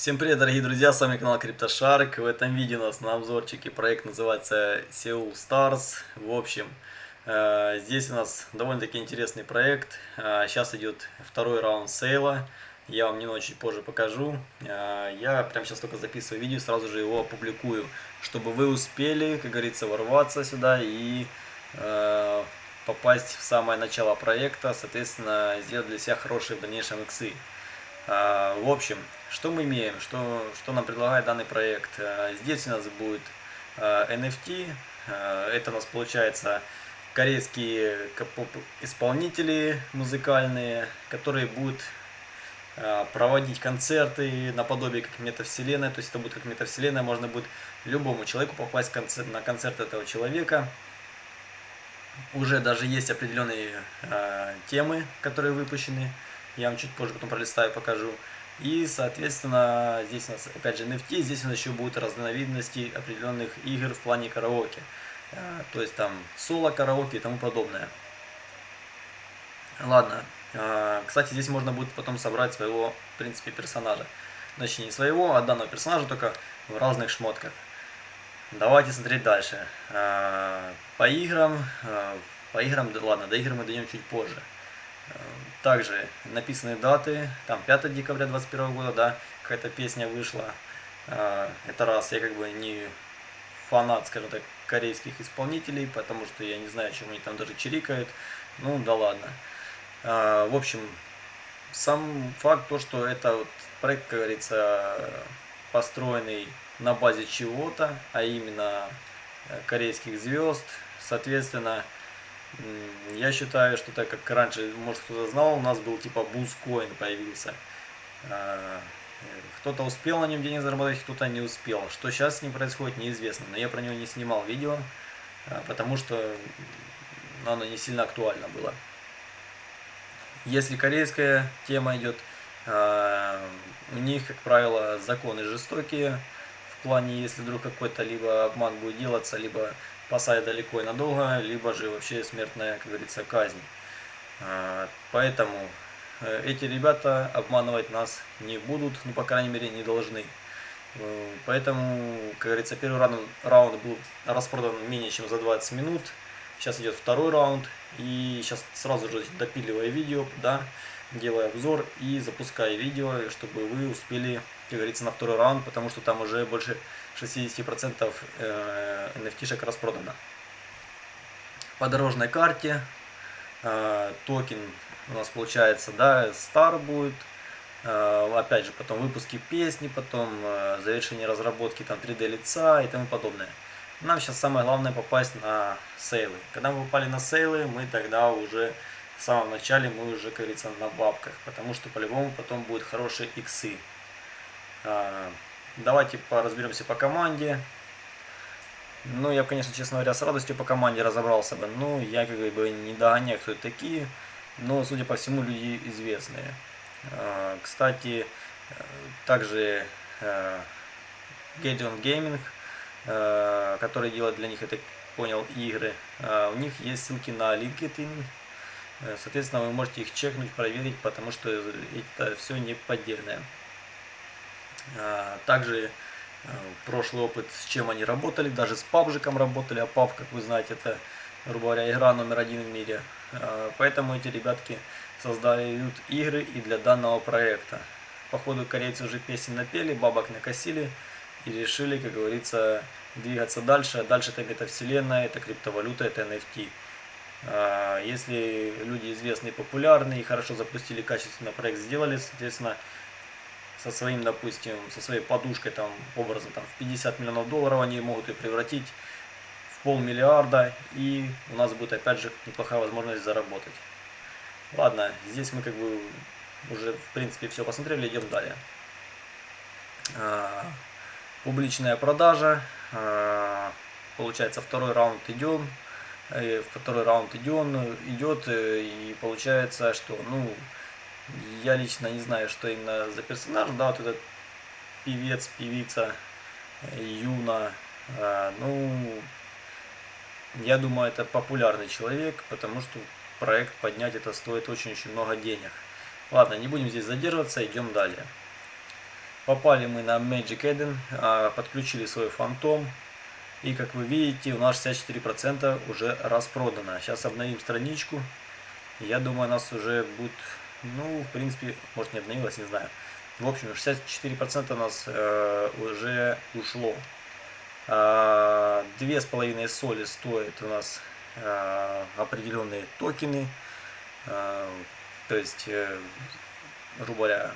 Всем привет, дорогие друзья, с вами канал CryptoShark. В этом видео у нас на обзорчике проект называется Seoul Stars. В общем, э, здесь у нас довольно-таки интересный проект. Э, сейчас идет второй раунд сейла. Я вам немного чуть позже покажу. Э, я прямо сейчас только записываю видео, сразу же его опубликую, чтобы вы успели, как говорится, ворваться сюда и попасть в самое начало проекта, соответственно, сделать для себя хорошие в дальнейшем иксы. В общем, что мы имеем, что, что нам предлагает данный проект? Э, здесь у нас будет NFT, э, э, это у нас получается корейские исполнители музыкальные, которые будут проводить концерты наподобие как метавселенная, то есть это будет как метавселенная, можно будет любому человеку попасть на концерт этого человека. Уже даже есть определенные темы, которые выпущены, я вам чуть позже потом пролистаю, покажу. И, соответственно, здесь у нас, опять же, NFT, здесь у нас еще будут разновидности определенных игр в плане караоке. Э, то есть там соло, караоке и тому подобное. Ладно. Э, кстати, здесь можно будет потом собрать своего, в принципе, персонажа. Значит, не своего, а данного персонажа, только в разных шмотках. Давайте смотреть дальше. Э, по играм, по играм, ладно, до игр мы дойдем чуть позже. Также написаны даты, там 5 декабря 2021 года, да, какая-то песня вышла. А, это раз, я как бы не фанат, скажем так, корейских исполнителей, потому что я не знаю, чем они там даже чирикают. Ну, да ладно. А, в общем, сам факт то, что это вот проект, как говорится, построенный на базе чего-то, а именно э, корейских звезд, соответственно, я считаю, что так как раньше, может кто-то знал, у нас был типа бускоин появился. А, кто-то успел на нем денег заработать, кто-то не успел. Что сейчас с ним происходит, неизвестно. Но я про него не снимал видео, а, потому что оно не сильно актуально было. Если корейская тема идет, а, у них, как правило, законы жестокие. В плане, если вдруг какой-то либо обман будет делаться, либо посадят далеко и надолго, либо же вообще смертная, как говорится, казнь. А, поэтому э, эти ребята обманывать нас не будут, ну, по крайней мере, не должны. Э, поэтому, как говорится, первый раунд, раунд был распродан менее чем за 20 минут. Сейчас идет второй раунд. И сейчас сразу же допиливаю видео, да, делаю обзор и запускаю видео, чтобы вы успели, как говорится, на второй раунд, потому что там уже больше 60% NFT-шек распродано. По дорожной карте э, токен у нас получается, да, Star будет, э, опять же, потом выпуски песни, потом э, завершение разработки там 3D лица и тому подобное. Нам сейчас самое главное попасть на сейлы. Когда мы попали на сейлы, мы тогда уже в самом начале мы уже, как говорится, на бабках, потому что по-любому потом будут хорошие иксы. Давайте разберемся по команде. Ну, я, конечно, честно говоря, с радостью по команде разобрался бы. Ну, я как бы не догоняю, кто это такие. Но, судя по всему, люди известные. А, кстати, также Gateon Gaming, а, который делает для них, это понял, игры. А, у них есть ссылки на LinkedIn. Соответственно, вы можете их чекнуть, проверить, потому что это все не поддельное. А, также э, прошлый опыт, с чем они работали, даже с пабжиком работали, а паб, как вы знаете, это, грубо говоря, игра номер один в мире. А, поэтому эти ребятки создают игры и для данного проекта. Походу корейцы уже песен напели, бабок накосили и решили, как говорится, двигаться дальше. А дальше это метавселенная, это криптовалюта, это NFT. А, если люди известные, популярные хорошо запустили качественно проект, сделали, соответственно, со своим, допустим, со своей подушкой, там, образом, там, в 50 миллионов долларов они могут ее превратить в полмиллиарда, и у нас будет, опять же, неплохая возможность заработать. Ладно, здесь мы, как бы, уже, в принципе, все посмотрели, идем далее. А, публичная продажа, а, получается, второй раунд идем, второй раунд идем, идет, э, и получается, что, ну, я лично не знаю, что именно за персонаж, да, вот этот певец, певица э, Юна, а, ну, я думаю, это популярный человек, потому что проект поднять это стоит очень-очень много денег. Ладно, не будем здесь задерживаться, идем далее. Попали мы на Magic Eden, а, подключили свой фантом. И как вы видите, у нас 64% уже распродано. Сейчас обновим страничку. Я думаю, у нас уже будет, ну, в принципе, может не обновилось, не знаю. В общем, 64% у нас э, уже ушло. А, две с половиной соли стоят у нас э, определенные токены. Э, то есть, э, грубо говоря,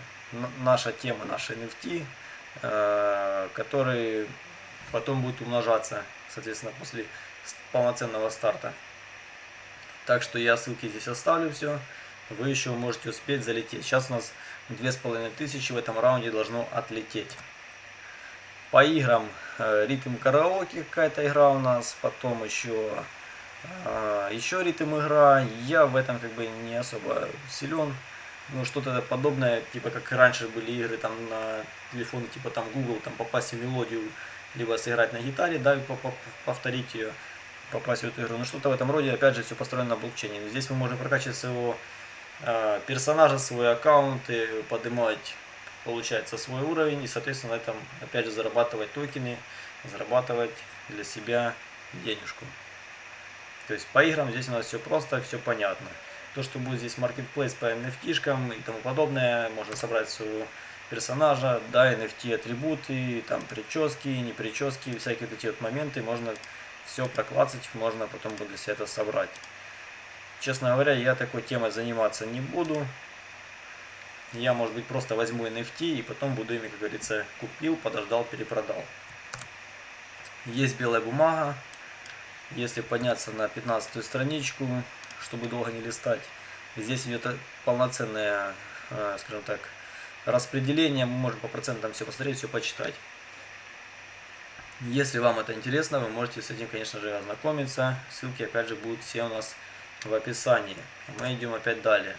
наша тема, наши NFT, э, которые потом будут умножаться, соответственно, после полноценного старта. Так что я ссылки здесь оставлю все. Вы еще можете успеть залететь. Сейчас у нас 2500 в этом раунде должно отлететь. По играм э, ритм караоке какая-то игра у нас. Потом еще, э, еще ритм игра. Я в этом как бы не особо силен ну, что-то подобное, типа как раньше были игры там на телефоне, типа там Google, там попасть в мелодию, либо сыграть на гитаре, да, и повторить ее, попасть в эту игру. Ну, что-то в этом роде, опять же, все построено на блокчейне. Здесь мы можем прокачивать своего э, персонажа, свой аккаунт, и поднимать, получается, свой уровень, и, соответственно, на этом, опять же, зарабатывать токены, зарабатывать для себя денежку. То есть по играм здесь у нас все просто, все понятно то, что будет здесь marketplace по NFT и тому подобное, можно собрать своего персонажа, да, NFT атрибуты, там прически, не прически, всякие эти вот моменты, можно все проклацать, можно потом для себя это собрать. Честно говоря, я такой темой заниматься не буду. Я, может быть, просто возьму NFT и потом буду ими, как говорится, купил, подождал, перепродал. Есть белая бумага. Если подняться на 15 страничку, чтобы долго не листать. Здесь идет полноценное, э, скажем так, распределение. Мы можем по процентам все посмотреть, все почитать. Если вам это интересно, вы можете с этим, конечно же, ознакомиться. Ссылки, опять же, будут все у нас в описании. Мы идем опять далее.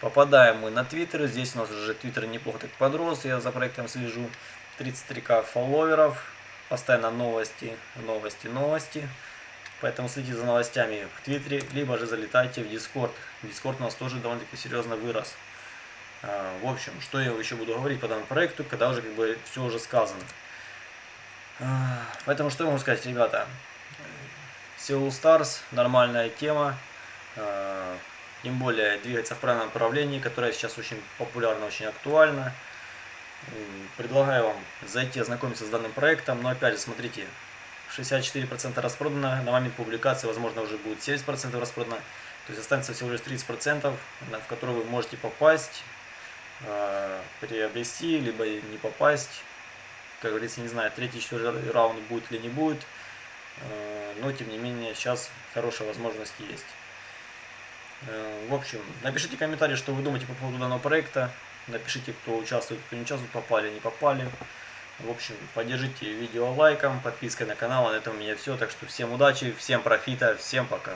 Попадаем мы на Твиттер. Здесь у нас уже Твиттер неплохо так подрос. Я за проектом слежу. 33к фолловеров. Постоянно новости, новости, новости. Поэтому следите за новостями в Твиттере, либо же залетайте в Дискорд. Дискорд у нас тоже довольно-таки серьезно вырос. А, в общем, что я еще буду говорить по данному проекту, когда уже как бы все уже сказано. А, поэтому что я могу сказать, ребята? Seoul Stars, нормальная тема. А, тем более двигается в правильном направлении, которое сейчас очень популярно, очень актуально. Предлагаю вам зайти ознакомиться с данным проектом, но опять же смотрите, 64% распродано, на момент публикации, возможно, уже будет 70% распродано. То есть останется всего лишь 30%, в которые вы можете попасть, э, приобрести, либо не попасть. Как говорится, не знаю, третий, четвертый раунд будет или не будет. Э, но, тем не менее, сейчас хорошая возможность есть. Э, в общем, напишите комментарии, что вы думаете по поводу данного проекта. Напишите, кто участвует, кто не участвует, попали, не попали. В общем, поддержите видео лайком, подпиской на канал. На этом у меня все. Так что всем удачи, всем профита, всем пока.